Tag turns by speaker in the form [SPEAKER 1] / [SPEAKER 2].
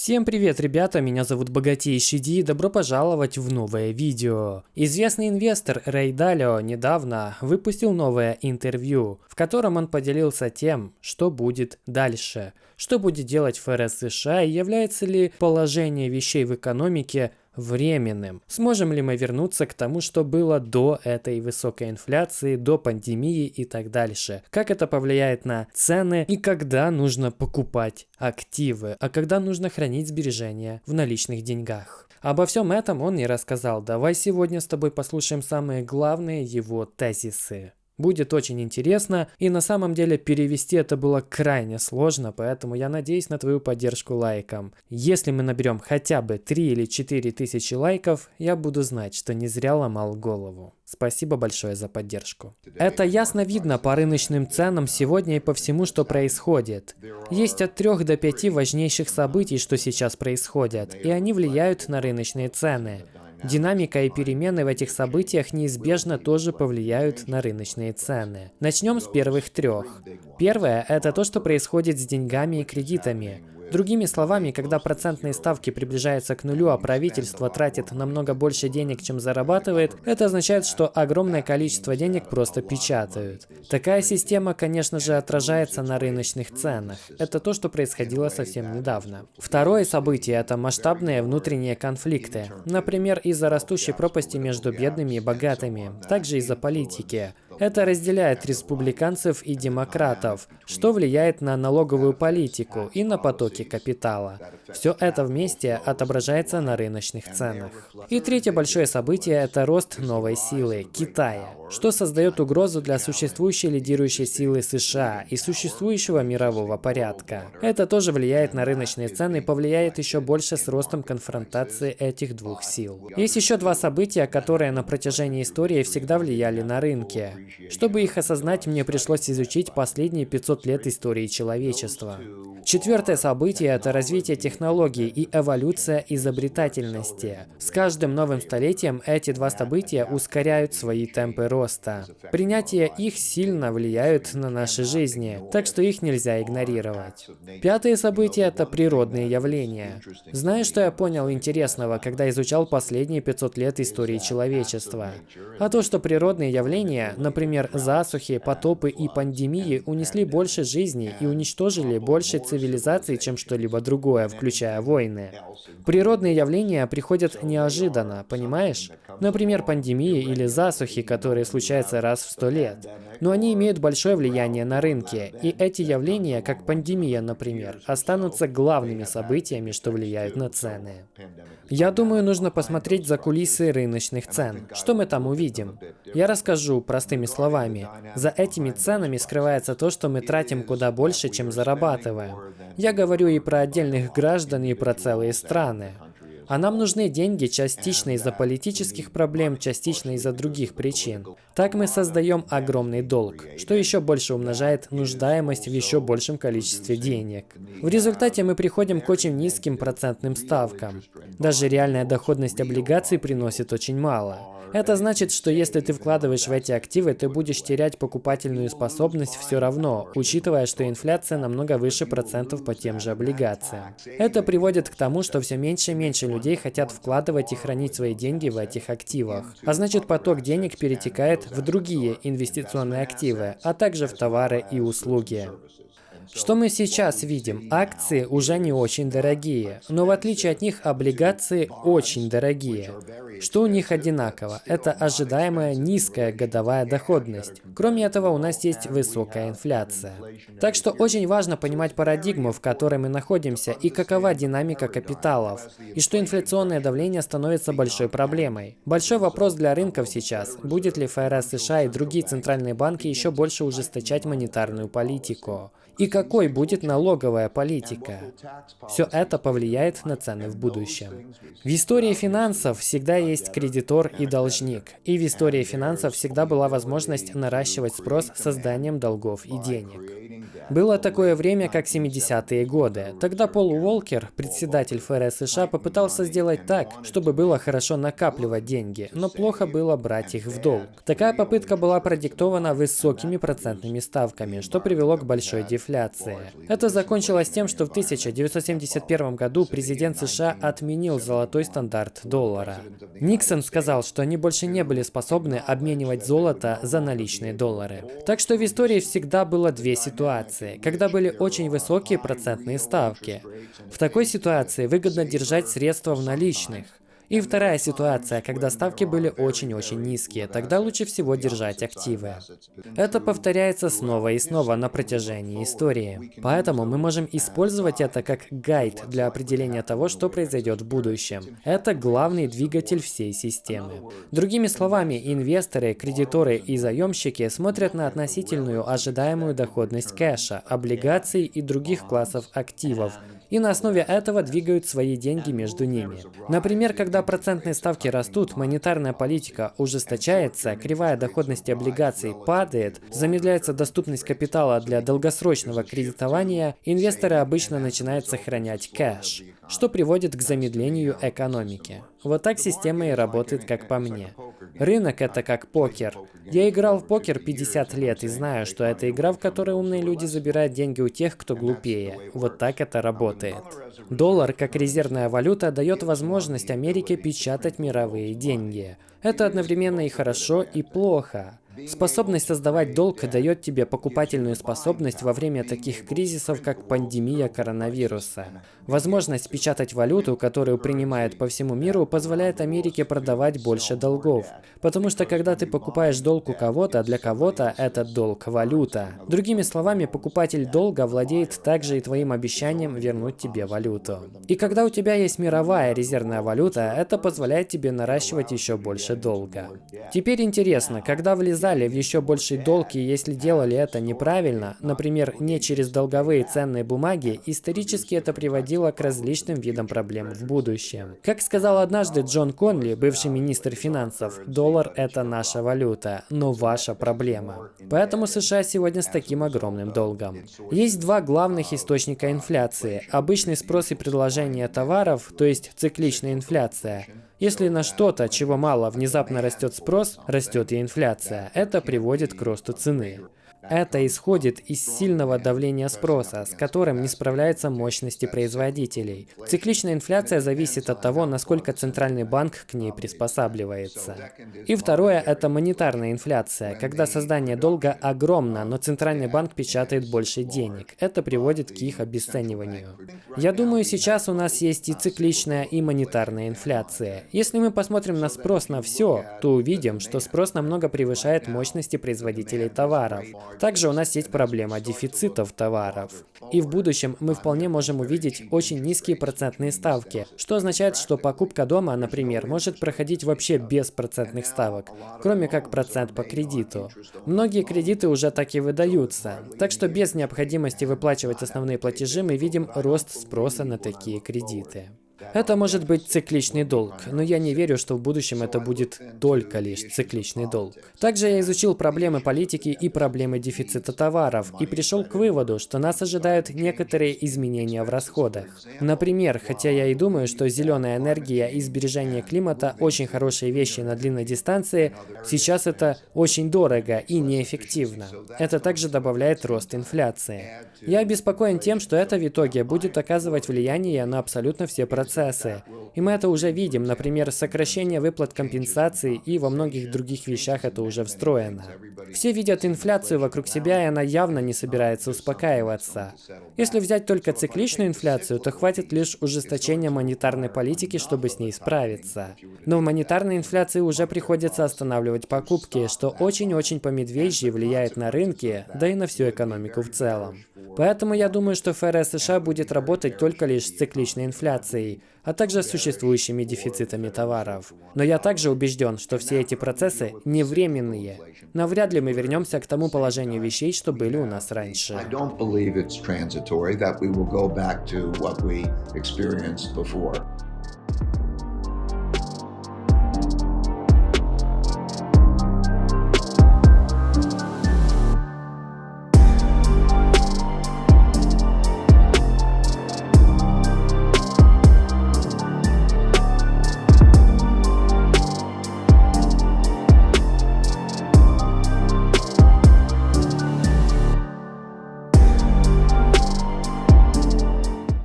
[SPEAKER 1] Всем привет, ребята, меня зовут Богатейший Ди, добро пожаловать в новое видео. Известный инвестор Рэй Далио недавно выпустил новое интервью, в котором он поделился тем, что будет дальше. Что будет делать ФРС США и является ли положение вещей в экономике временным. Сможем ли мы вернуться к тому, что было до этой высокой инфляции, до пандемии и так дальше? Как это повлияет на цены и когда нужно покупать активы, а когда нужно хранить сбережения в наличных деньгах? Обо всем этом он не рассказал. Давай сегодня с тобой послушаем самые главные его тезисы. Будет очень интересно, и на самом деле перевести это было крайне сложно, поэтому я надеюсь на твою поддержку лайком. Если мы наберем хотя бы 3 или 4 тысячи лайков, я буду знать, что не зря ломал голову. Спасибо большое за поддержку. Это ясно видно по рыночным ценам сегодня и по всему, что происходит. Есть от 3 до 5 важнейших событий, что сейчас происходят, и они влияют на рыночные цены. Динамика и перемены в этих событиях неизбежно тоже повлияют на рыночные цены. Начнем с первых трех. Первое – это то, что происходит с деньгами и кредитами. Другими словами, когда процентные ставки приближаются к нулю, а правительство тратит намного больше денег, чем зарабатывает, это означает, что огромное количество денег просто печатают. Такая система, конечно же, отражается на рыночных ценах. Это то, что происходило совсем недавно. Второе событие – это масштабные внутренние конфликты. Например, из-за растущей пропасти между бедными и богатыми, также из-за политики. Это разделяет республиканцев и демократов, что влияет на налоговую политику и на потоки капитала. Все это вместе отображается на рыночных ценах. И третье большое событие – это рост новой силы – Китая, что создает угрозу для существующей лидирующей силы США и существующего мирового порядка. Это тоже влияет на рыночные цены и повлияет еще больше с ростом конфронтации этих двух сил. Есть еще два события, которые на протяжении истории всегда влияли на рынки. Чтобы их осознать, мне пришлось изучить последние 500 лет истории человечества. Четвертое событие – это развитие технологий и эволюция изобретательности. С каждым новым столетием эти два события ускоряют свои темпы роста. Принятие их сильно влияет на наши жизни, так что их нельзя игнорировать. Пятое событие – это природные явления. Знаешь, что я понял интересного, когда изучал последние 500 лет истории человечества? А то, что природные явления, например, засухи, потопы и пандемии унесли больше жизней и уничтожили больше цивилизаций, чем что-либо другое, включая войны. Природные явления приходят неожиданно, понимаешь? Например, пандемии или засухи, которые случаются раз в сто лет. Но они имеют большое влияние на рынки, и эти явления, как пандемия, например, останутся главными событиями, что влияют на цены. Я думаю, нужно посмотреть за кулисы рыночных цен. Что мы там увидим? Я расскажу простыми словами. За этими ценами скрывается то, что мы тратим куда больше, чем зарабатываем. Я говорю и про отдельных граждан, и про целые страны. А нам нужны деньги частично из-за политических проблем, частично из-за других причин. Так мы создаем огромный долг, что еще больше умножает нуждаемость в еще большем количестве денег. В результате мы приходим к очень низким процентным ставкам. Даже реальная доходность облигаций приносит очень мало. Это значит, что если ты вкладываешь в эти активы, ты будешь терять покупательную способность все равно, учитывая, что инфляция намного выше процентов по тем же облигациям. Это приводит к тому, что все меньше и меньше людей хотят вкладывать и хранить свои деньги в этих активах. А значит, поток денег перетекает в другие инвестиционные активы, а также в товары и услуги. Что мы сейчас видим? Акции уже не очень дорогие, но в отличие от них облигации очень дорогие. Что у них одинаково? Это ожидаемая низкая годовая доходность. Кроме этого, у нас есть высокая инфляция. Так что очень важно понимать парадигму, в которой мы находимся, и какова динамика капиталов, и что инфляционное давление становится большой проблемой. Большой вопрос для рынков сейчас, будет ли ФРС США и другие центральные банки еще больше ужесточать монетарную политику и какой будет налоговая политика. Все это повлияет на цены в будущем. В истории финансов всегда есть кредитор и должник, и в истории финансов всегда была возможность наращивать спрос созданием долгов и денег. Было такое время, как 70-е годы. Тогда Пол Уолкер, председатель ФРС США, попытался сделать так, чтобы было хорошо накапливать деньги, но плохо было брать их в долг. Такая попытка была продиктована высокими процентными ставками, что привело к большой дефляции. Это закончилось тем, что в 1971 году президент США отменил золотой стандарт доллара. Никсон сказал, что они больше не были способны обменивать золото за наличные доллары. Так что в истории всегда было две ситуации, когда были очень высокие процентные ставки. В такой ситуации выгодно держать средства в наличных. И вторая ситуация, когда ставки были очень-очень низкие, тогда лучше всего держать активы. Это повторяется снова и снова на протяжении истории. Поэтому мы можем использовать это как гайд для определения того, что произойдет в будущем. Это главный двигатель всей системы. Другими словами, инвесторы, кредиторы и заемщики смотрят на относительную ожидаемую доходность кэша, облигаций и других классов активов, и на основе этого двигают свои деньги между ними. Например, когда процентные ставки растут, монетарная политика ужесточается, кривая доходности облигаций падает, замедляется доступность капитала для долгосрочного кредитования, инвесторы обычно начинают сохранять кэш, что приводит к замедлению экономики. Вот так система и работает, как по мне. Рынок это как покер. Я играл в покер 50 лет и знаю, что это игра, в которой умные люди забирают деньги у тех, кто глупее. Вот так это работает. Доллар, как резервная валюта, дает возможность Америке печатать мировые деньги. Это одновременно и хорошо, и плохо. Способность создавать долг дает тебе покупательную способность во время таких кризисов, как пандемия коронавируса. Возможность печатать валюту, которую принимают по всему миру, позволяет Америке продавать больше долгов. Потому что когда ты покупаешь долг у кого-то, для кого-то этот долг – валюта. Другими словами, покупатель долга владеет также и твоим обещанием вернуть тебе валюту. И когда у тебя есть мировая резервная валюта, это позволяет тебе наращивать еще больше долга. Теперь интересно, когда влезать влезали в еще больший долг и если делали это неправильно, например, не через долговые ценные бумаги, исторически это приводило к различным видам проблем в будущем. Как сказал однажды Джон Конли, бывший министр финансов, доллар это наша валюта, но ваша проблема. Поэтому США сегодня с таким огромным долгом. Есть два главных источника инфляции. Обычный спрос и предложение товаров, то есть цикличная инфляция, если на что-то, чего мало, внезапно растет спрос, растет и инфляция. Это приводит к росту цены. Это исходит из сильного давления спроса, с которым не справляются мощности производителей. Цикличная инфляция зависит от того, насколько центральный банк к ней приспосабливается. И второе – это монетарная инфляция, когда создание долга огромно, но центральный банк печатает больше денег. Это приводит к их обесцениванию. Я думаю, сейчас у нас есть и цикличная, и монетарная инфляция. Если мы посмотрим на спрос на все, то увидим, что спрос намного превышает мощности производителей товаров. Также у нас есть проблема дефицитов товаров. И в будущем мы вполне можем увидеть очень низкие процентные ставки, что означает, что покупка дома, например, может проходить вообще без процентных ставок, кроме как процент по кредиту. Многие кредиты уже так и выдаются, так что без необходимости выплачивать основные платежи мы видим рост спроса на такие кредиты. Это может быть цикличный долг, но я не верю, что в будущем это будет только лишь цикличный долг. Также я изучил проблемы политики и проблемы дефицита товаров и пришел к выводу, что нас ожидают некоторые изменения в расходах. Например, хотя я и думаю, что зеленая энергия и сбережение климата очень хорошие вещи на длинной дистанции, сейчас это очень дорого и неэффективно. Это также добавляет рост инфляции. Я обеспокоен тем, что это в итоге будет оказывать влияние на абсолютно все процессы процессы. И мы это уже видим, например, сокращение выплат компенсаций и во многих других вещах это уже встроено. Все видят инфляцию вокруг себя, и она явно не собирается успокаиваться. Если взять только цикличную инфляцию, то хватит лишь ужесточения монетарной политики, чтобы с ней справиться. Но в монетарной инфляции уже приходится останавливать покупки, что очень-очень по медвежьи влияет на рынки, да и на всю экономику в целом. Поэтому я думаю, что ФРС США будет работать только лишь с цикличной инфляцией, а также существующими дефицитами товаров. Но я также убежден, что все эти процессы не временные. Навряд ли мы вернемся к тому положению вещей, что были у нас раньше.